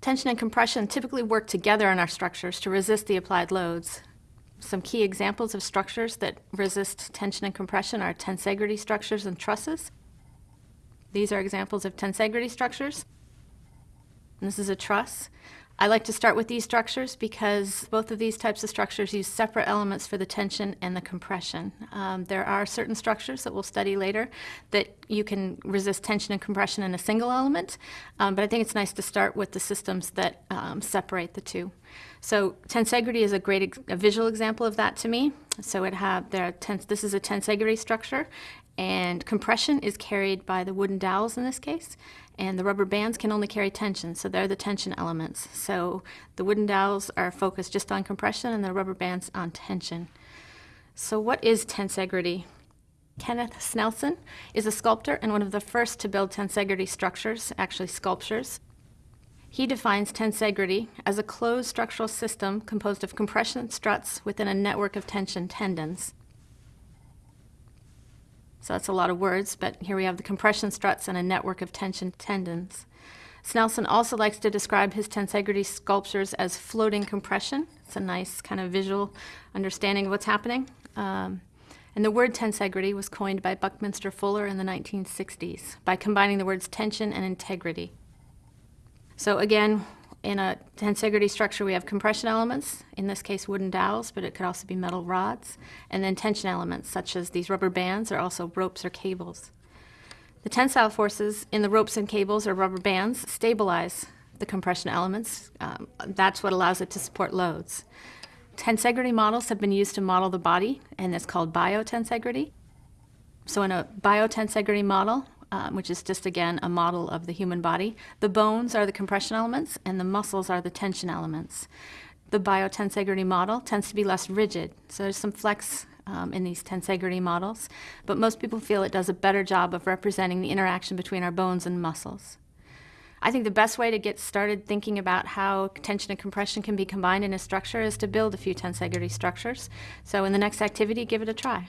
Tension and compression typically work together in our structures to resist the applied loads. Some key examples of structures that resist tension and compression are tensegrity structures and trusses. These are examples of tensegrity structures. This is a truss. I like to start with these structures because both of these types of structures use separate elements for the tension and the compression. Um, there are certain structures that we'll study later that you can resist tension and compression in a single element, um, but I think it's nice to start with the systems that um, separate the two. So tensegrity is a great a visual example of that to me. So it have there tens, this is a tensegrity structure, and compression is carried by the wooden dowels in this case, and the rubber bands can only carry tension, so they're the tension elements. So the wooden dowels are focused just on compression and the rubber bands on tension. So what is tensegrity? Kenneth Snelson is a sculptor and one of the first to build tensegrity structures, actually sculptures. He defines tensegrity as a closed structural system composed of compression struts within a network of tension tendons. So that's a lot of words, but here we have the compression struts and a network of tension tendons. Snelson also likes to describe his tensegrity sculptures as floating compression. It's a nice kind of visual understanding of what's happening. Um, and the word tensegrity was coined by Buckminster Fuller in the 1960s by combining the words tension and integrity. So again, in a tensegrity structure, we have compression elements, in this case wooden dowels, but it could also be metal rods, and then tension elements, such as these rubber bands or also ropes or cables. The tensile forces in the ropes and cables or rubber bands stabilize the compression elements. Um, that's what allows it to support loads. Tensegrity models have been used to model the body, and it's called biotensegrity. So in a biotensegrity model, um, which is just again a model of the human body. The bones are the compression elements and the muscles are the tension elements. The biotensegrity model tends to be less rigid, so there's some flex um, in these tensegrity models, but most people feel it does a better job of representing the interaction between our bones and muscles. I think the best way to get started thinking about how tension and compression can be combined in a structure is to build a few tensegrity structures. So in the next activity, give it a try.